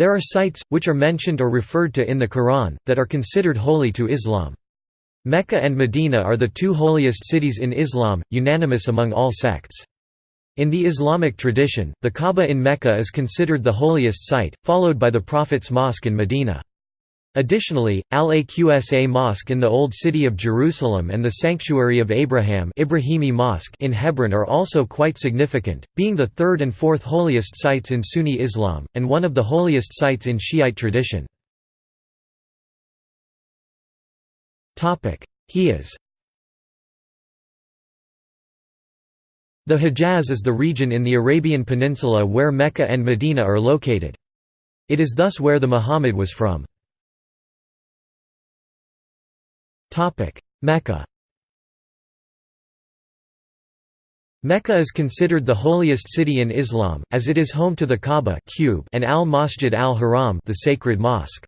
There are sites, which are mentioned or referred to in the Quran, that are considered holy to Islam. Mecca and Medina are the two holiest cities in Islam, unanimous among all sects. In the Islamic tradition, the Kaaba in Mecca is considered the holiest site, followed by the Prophet's mosque in Medina. Additionally, Al-Aqsa Mosque in the Old City of Jerusalem and the Sanctuary of Abraham Ibrahimi Mosque in Hebron are also quite significant, being the third and fourth holiest sites in Sunni Islam, and one of the holiest sites in Shiite tradition. Hijaz The Hejaz is the region in the Arabian Peninsula where Mecca and Medina are located. It is thus where the Muhammad was from. Mecca Mecca is considered the holiest city in Islam, as it is home to the Kaaba cube and al-Masjid al-Haram the sacred mosque.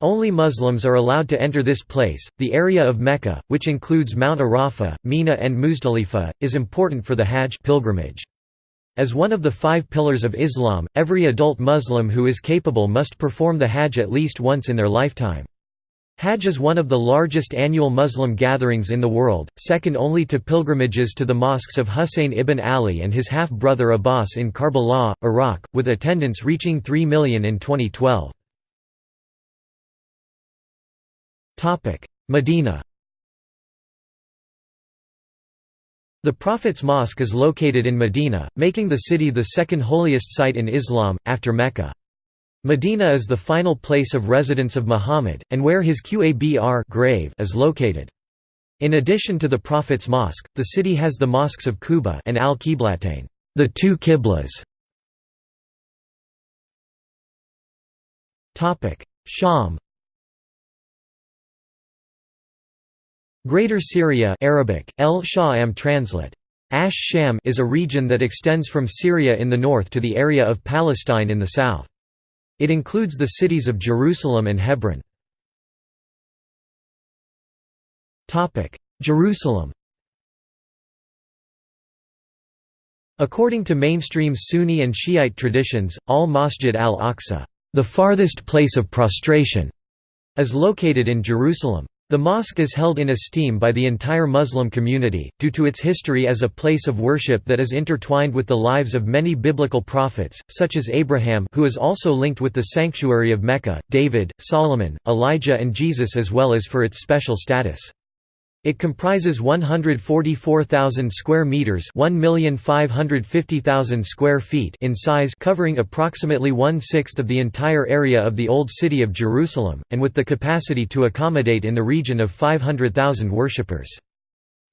Only Muslims are allowed to enter this place. The area of Mecca, which includes Mount Arafah, Mina and Muzdalifah, is important for the Hajj pilgrimage. As one of the five pillars of Islam, every adult Muslim who is capable must perform the Hajj at least once in their lifetime. Hajj is one of the largest annual Muslim gatherings in the world, second only to pilgrimages to the mosques of Husayn ibn Ali and his half-brother Abbas in Karbala, Iraq, with attendance reaching 3 million in 2012. Medina The Prophet's Mosque is located in Medina, making the city the second holiest site in Islam, after Mecca. Medina is the final place of residence of Muhammad, and where his Qabr grave is located. In addition to the Prophet's Mosque, the city has the mosques of Quba and Al-Qiblatain, the two Qiblas. Sham Greater Syria Arabic, El Sham translate. Ash Sham is a region that extends from Syria in the north to the area of Palestine in the south. It includes the cities of Jerusalem and Hebron. Jerusalem According to mainstream Sunni and Shiite traditions, al-Masjid al-Aqsa, the farthest place of prostration, is located in Jerusalem. The mosque is held in esteem by the entire Muslim community, due to its history as a place of worship that is intertwined with the lives of many biblical prophets, such as Abraham who is also linked with the sanctuary of Mecca, David, Solomon, Elijah and Jesus as well as for its special status. It comprises 144,000 square meters, 1,550,000 square feet in size, covering approximately one-sixth of the entire area of the old city of Jerusalem, and with the capacity to accommodate in the region of 500,000 worshippers.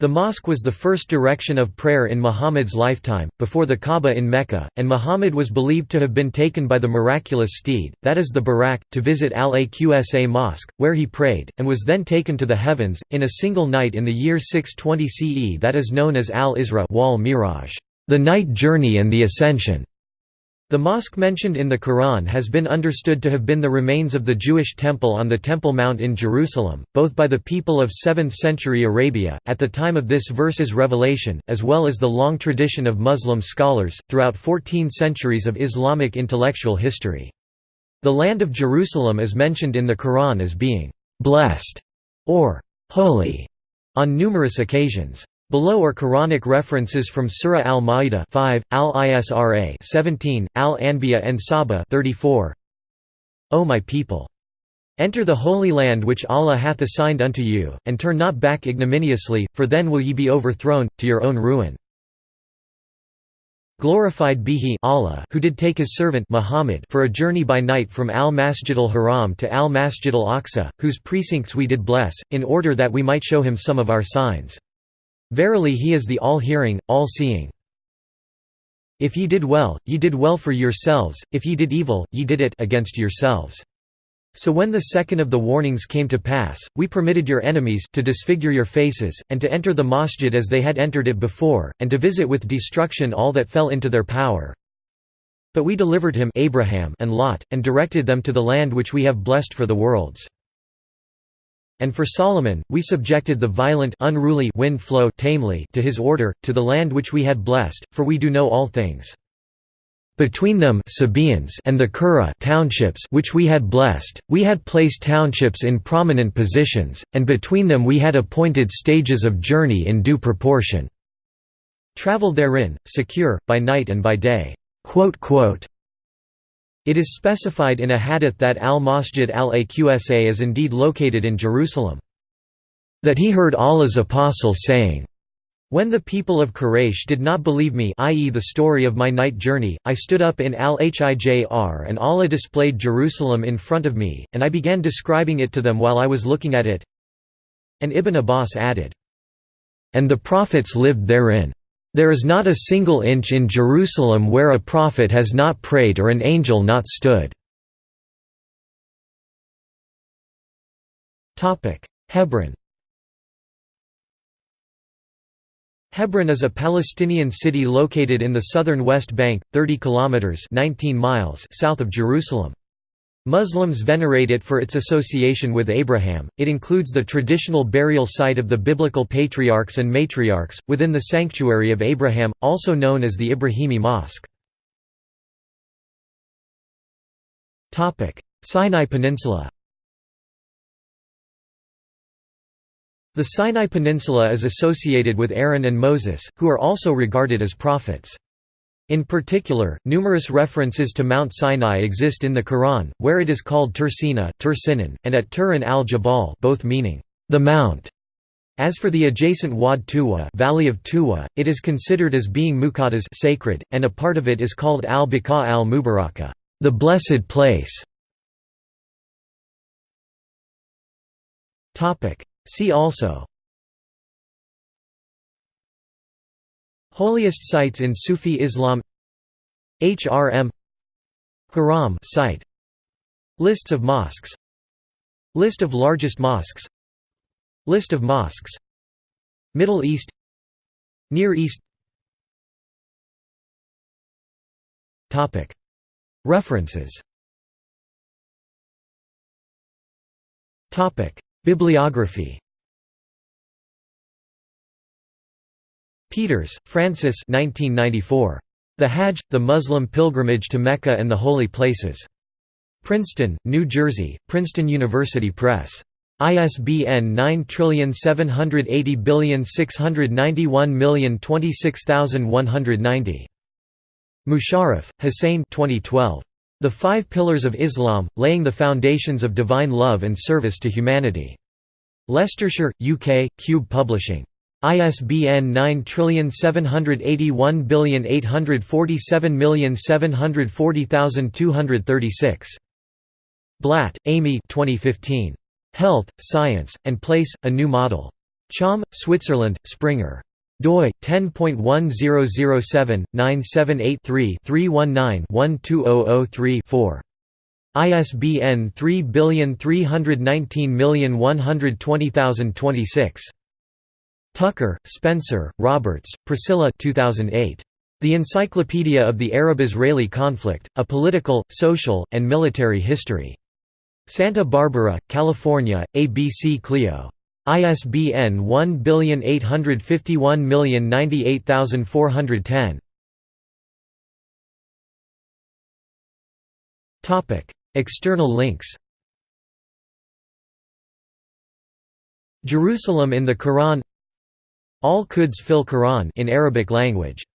The mosque was the first direction of prayer in Muhammad's lifetime, before the Kaaba in Mecca, and Muhammad was believed to have been taken by the miraculous steed, that is the Buraq, to visit Al-Aqsa Mosque, where he prayed, and was then taken to the heavens, in a single night in the year 620 CE that is known as Al-Isra wal Miraj, the night journey and the ascension. The mosque mentioned in the Quran has been understood to have been the remains of the Jewish temple on the Temple Mount in Jerusalem, both by the people of 7th century Arabia, at the time of this verse's revelation, as well as the long tradition of Muslim scholars, throughout 14 centuries of Islamic intellectual history. The land of Jerusalem is mentioned in the Quran as being «blessed» or «holy» on numerous occasions. Below are Quranic references from Surah Al-Ma'idah 5, Al-Isra 17, Al-Anbiya and Saba 34. O my people! Enter the holy land which Allah hath assigned unto you, and turn not back ignominiously, for then will ye be overthrown, to your own ruin. Glorified be he Allah who did take his servant Muhammad for a journey by night from Al-Masjid al-Haram to Al-Masjid al-Aqsa, whose precincts we did bless, in order that we might show him some of our signs. Verily he is the all-hearing, all-seeing. If ye did well, ye did well for yourselves, if ye did evil, ye did it against yourselves. So when the second of the warnings came to pass, we permitted your enemies to disfigure your faces, and to enter the masjid as they had entered it before, and to visit with destruction all that fell into their power. But we delivered him Abraham and Lot, and directed them to the land which we have blessed for the worlds. And for Solomon, we subjected the violent unruly wind flow tamely to his order, to the land which we had blessed, for we do know all things. between them and the Kura townships which we had blessed, we had placed townships in prominent positions, and between them we had appointed stages of journey in due proportion. Travel therein, secure, by night and by day." It is specified in a hadith that al-Masjid al-Aqsa is indeed located in Jerusalem. That he heard Allah's apostle saying, when the people of Quraysh did not believe me i.e. the story of my night journey, I stood up in Al-Hijr and Allah displayed Jerusalem in front of me, and I began describing it to them while I was looking at it. And Ibn Abbas added, And the prophets lived therein. There is not a single inch in Jerusalem where a prophet has not prayed or an angel not stood. Hebron Hebron is a Palestinian city located in the southern West Bank, 30 kilometers (19 miles) south of Jerusalem. Muslims venerate it for its association with Abraham. It includes the traditional burial site of the biblical patriarchs and matriarchs within the sanctuary of Abraham, also known as the Ibrahimi Mosque. Sinai Peninsula. The Sinai Peninsula is associated with Aaron and Moses, who are also regarded as prophets. In particular, numerous references to Mount Sinai exist in the Quran, where it is called Tursina, and at Turin al-Jabal both meaning, the mount. As for the adjacent Wad Tuwa, Valley of Tuwa, it is considered as being Muqaddas sacred, and a part of it is called al-Baqa al-Mubaraka, the blessed place. See also Holiest sites in Sufi Islam HRM Haram site. Lists of mosques. List of largest mosques. List of mosques. Middle East. Near East. References. Bibliography Peters, Francis 1994. The Hajj, the Muslim Pilgrimage to Mecca and the Holy Places. Princeton, New Jersey, Princeton University Press. ISBN 9780691026190. Musharraf, Hussein 2012. The Five Pillars of Islam, Laying the Foundations of Divine Love and Service to Humanity. Leicestershire, UK, Kube Publishing. ISBN 9781847740236. Blatt, Amy 2015. Health, Science, and Place, A New Model. Cham, Switzerland, Springer doi 10.1007-978-3-319-12003-4. ISBN 3319120026. Tucker, Spencer, Roberts, Priscilla 2008. The Encyclopedia of the Arab-Israeli Conflict, A Political, Social, and Military History. Santa Barbara, California, ABC Clio. ISBN 1851098410. External links Jerusalem in the Quran Al-Quds fil Quran in Arabic language